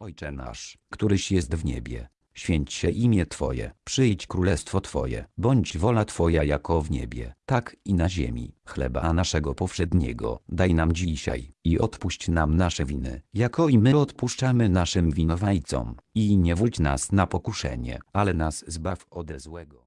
Ojcze nasz, któryś jest w niebie, święć się imię Twoje, przyjdź królestwo Twoje, bądź wola Twoja jako w niebie, tak i na ziemi. Chleba naszego powszedniego daj nam dzisiaj i odpuść nam nasze winy, jako i my odpuszczamy naszym winowajcom. I nie wódź nas na pokuszenie, ale nas zbaw ode złego.